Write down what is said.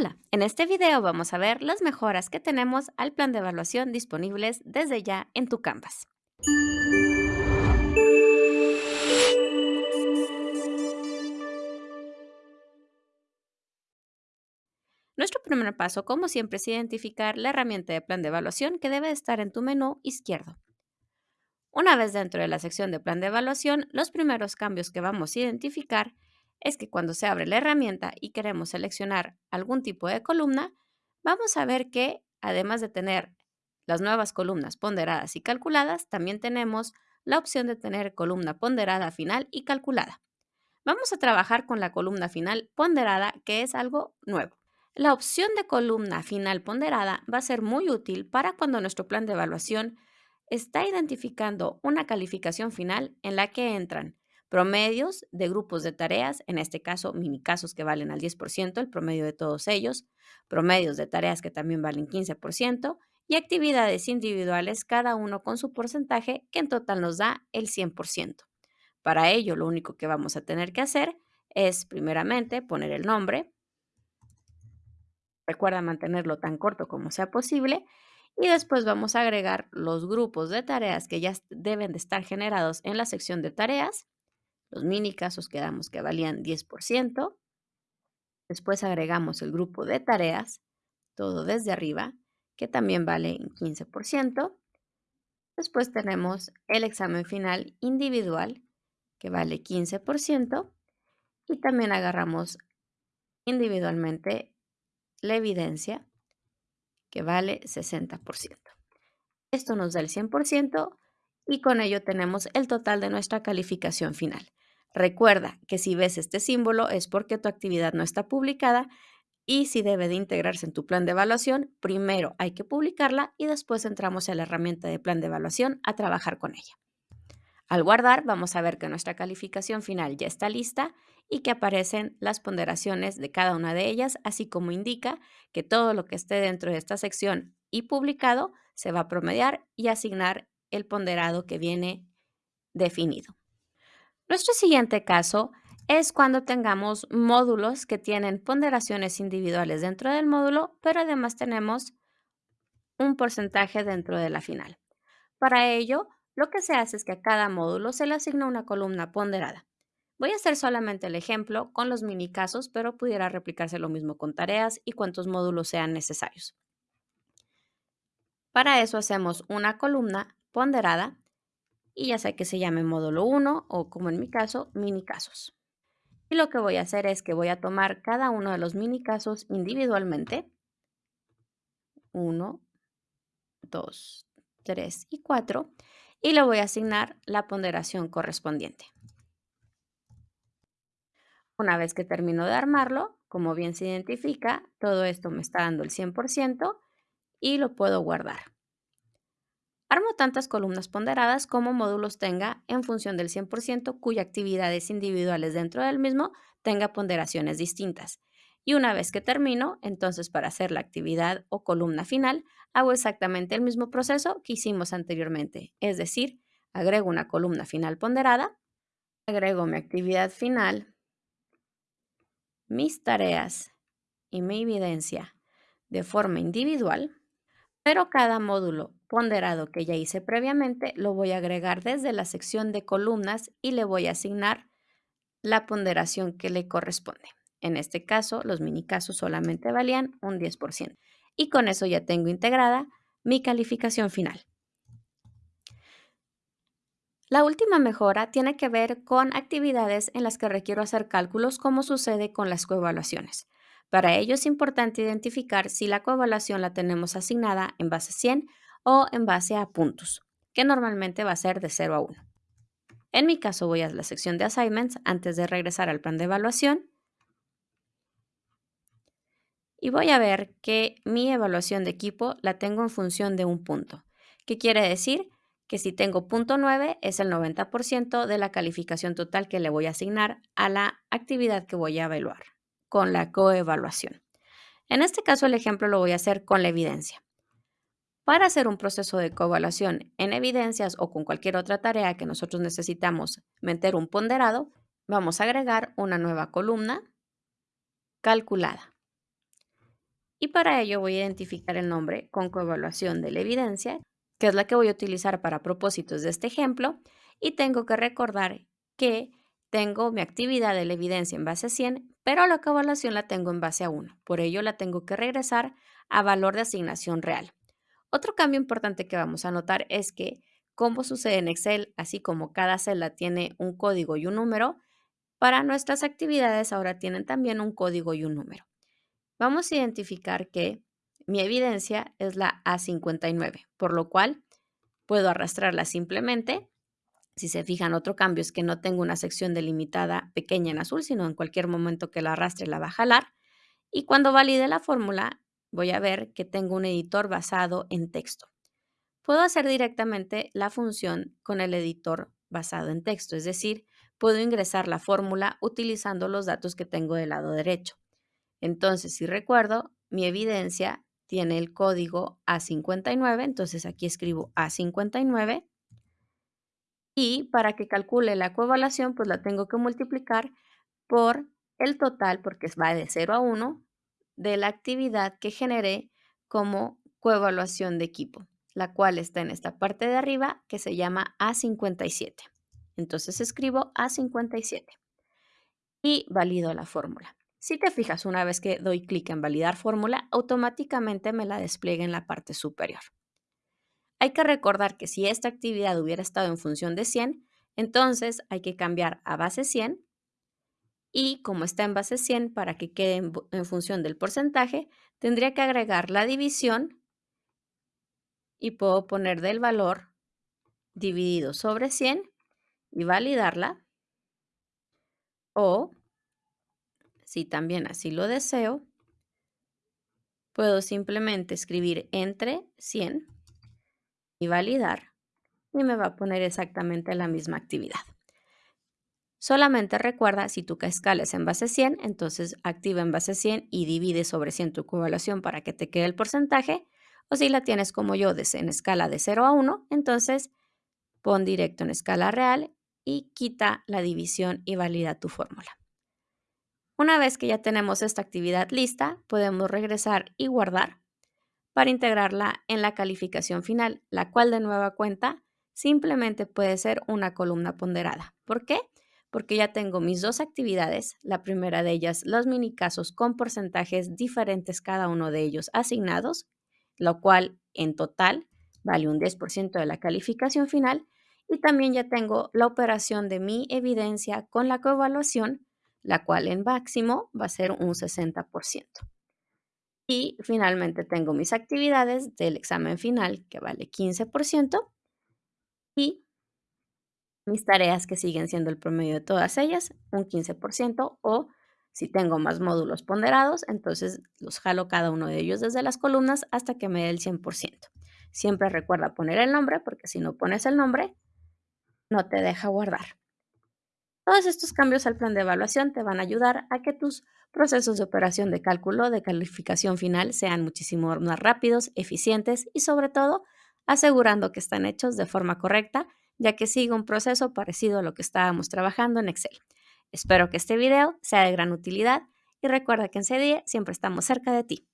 Hola, en este video vamos a ver las mejoras que tenemos al plan de evaluación disponibles desde ya en tu Canvas. Nuestro primer paso, como siempre, es identificar la herramienta de plan de evaluación que debe estar en tu menú izquierdo. Una vez dentro de la sección de plan de evaluación, los primeros cambios que vamos a identificar es que cuando se abre la herramienta y queremos seleccionar algún tipo de columna, vamos a ver que además de tener las nuevas columnas ponderadas y calculadas, también tenemos la opción de tener columna ponderada final y calculada. Vamos a trabajar con la columna final ponderada, que es algo nuevo. La opción de columna final ponderada va a ser muy útil para cuando nuestro plan de evaluación está identificando una calificación final en la que entran promedios de grupos de tareas, en este caso mini casos que valen al 10%, el promedio de todos ellos, promedios de tareas que también valen 15% y actividades individuales, cada uno con su porcentaje que en total nos da el 100%. Para ello, lo único que vamos a tener que hacer es primeramente poner el nombre. Recuerda mantenerlo tan corto como sea posible y después vamos a agregar los grupos de tareas que ya deben de estar generados en la sección de tareas los mini casos quedamos que valían 10%. Después agregamos el grupo de tareas, todo desde arriba, que también vale 15%. Después tenemos el examen final individual, que vale 15%. Y también agarramos individualmente la evidencia, que vale 60%. Esto nos da el 100% y con ello tenemos el total de nuestra calificación final. Recuerda que si ves este símbolo es porque tu actividad no está publicada y si debe de integrarse en tu plan de evaluación, primero hay que publicarla y después entramos a la herramienta de plan de evaluación a trabajar con ella. Al guardar, vamos a ver que nuestra calificación final ya está lista y que aparecen las ponderaciones de cada una de ellas, así como indica que todo lo que esté dentro de esta sección y publicado se va a promediar y asignar el ponderado que viene definido. Nuestro siguiente caso es cuando tengamos módulos que tienen ponderaciones individuales dentro del módulo, pero además tenemos un porcentaje dentro de la final. Para ello, lo que se hace es que a cada módulo se le asigna una columna ponderada. Voy a hacer solamente el ejemplo con los mini casos, pero pudiera replicarse lo mismo con tareas y cuantos módulos sean necesarios. Para eso hacemos una columna ponderada y ya sea que se llame módulo 1 o como en mi caso, mini casos. Y lo que voy a hacer es que voy a tomar cada uno de los mini casos individualmente. 1, 2, 3 y 4 y le voy a asignar la ponderación correspondiente. Una vez que termino de armarlo, como bien se identifica, todo esto me está dando el 100% y lo puedo guardar. Armo tantas columnas ponderadas como módulos tenga en función del 100% cuya actividades individuales dentro del mismo tenga ponderaciones distintas. Y una vez que termino, entonces para hacer la actividad o columna final, hago exactamente el mismo proceso que hicimos anteriormente. Es decir, agrego una columna final ponderada, agrego mi actividad final, mis tareas y mi evidencia de forma individual, pero cada módulo ponderado que ya hice previamente, lo voy a agregar desde la sección de columnas y le voy a asignar la ponderación que le corresponde. En este caso, los mini casos solamente valían un 10%. Y con eso ya tengo integrada mi calificación final. La última mejora tiene que ver con actividades en las que requiero hacer cálculos como sucede con las coevaluaciones. Para ello es importante identificar si la coevaluación la tenemos asignada en base 100 o en base a puntos, que normalmente va a ser de 0 a 1. En mi caso voy a la sección de assignments antes de regresar al plan de evaluación y voy a ver que mi evaluación de equipo la tengo en función de un punto. ¿Qué quiere decir? Que si tengo punto 9 es el 90% de la calificación total que le voy a asignar a la actividad que voy a evaluar con la coevaluación. En este caso el ejemplo lo voy a hacer con la evidencia. Para hacer un proceso de coevaluación en evidencias o con cualquier otra tarea que nosotros necesitamos meter un ponderado, vamos a agregar una nueva columna calculada. Y para ello voy a identificar el nombre con coevaluación de la evidencia, que es la que voy a utilizar para propósitos de este ejemplo, y tengo que recordar que tengo mi actividad de la evidencia en base a 100, pero la coevaluación la tengo en base a 1. Por ello la tengo que regresar a valor de asignación real. Otro cambio importante que vamos a notar es que, como sucede en Excel, así como cada celda tiene un código y un número, para nuestras actividades ahora tienen también un código y un número. Vamos a identificar que mi evidencia es la A59, por lo cual puedo arrastrarla simplemente. Si se fijan, otro cambio es que no tengo una sección delimitada pequeña en azul, sino en cualquier momento que la arrastre la va a jalar. Y cuando valide la fórmula, voy a ver que tengo un editor basado en texto. Puedo hacer directamente la función con el editor basado en texto, es decir, puedo ingresar la fórmula utilizando los datos que tengo del lado derecho. Entonces, si recuerdo, mi evidencia tiene el código A59, entonces aquí escribo A59 y para que calcule la coevaluación, pues la tengo que multiplicar por el total, porque va de 0 a 1, de la actividad que generé como coevaluación de equipo, la cual está en esta parte de arriba que se llama A57. Entonces escribo A57 y valido la fórmula. Si te fijas, una vez que doy clic en validar fórmula, automáticamente me la despliega en la parte superior. Hay que recordar que si esta actividad hubiera estado en función de 100, entonces hay que cambiar a base 100 y como está en base 100 para que quede en, función del porcentaje, tendría que agregar la división y puedo poner del valor dividido sobre 100 y validarla o si también así lo deseo, puedo simplemente escribir entre 100 y validar y me va a poner exactamente la misma actividad. Solamente recuerda, si tu escala es en base 100, entonces activa en base 100 y divide sobre 100 tu evaluación para que te quede el porcentaje. O si la tienes como yo en escala de 0 a 1, entonces pon directo en escala real y quita la división y valida tu fórmula. Una vez que ya tenemos esta actividad lista, podemos regresar y guardar para integrarla en la calificación final, la cual de nueva cuenta simplemente puede ser una columna ponderada. ¿Por qué? Porque ya tengo mis dos actividades, la primera de ellas los mini casos con porcentajes diferentes cada uno de ellos asignados, lo cual en total vale un 10% de la calificación final, y también ya tengo la operación de mi evidencia con la coevaluación la cual en máximo va a ser un 60%. Y finalmente tengo mis actividades del examen final, que vale 15%, y mis tareas que siguen siendo el promedio de todas ellas, un 15%, o si tengo más módulos ponderados, entonces los jalo cada uno de ellos desde las columnas hasta que me dé el 100%. Siempre recuerda poner el nombre, porque si no pones el nombre, no te deja guardar. Todos estos cambios al plan de evaluación te van a ayudar a que tus procesos de operación de cálculo de calificación final sean muchísimo más rápidos, eficientes y sobre todo asegurando que están hechos de forma correcta, ya que sigue un proceso parecido a lo que estábamos trabajando en Excel. Espero que este video sea de gran utilidad y recuerda que en CDIE siempre estamos cerca de ti.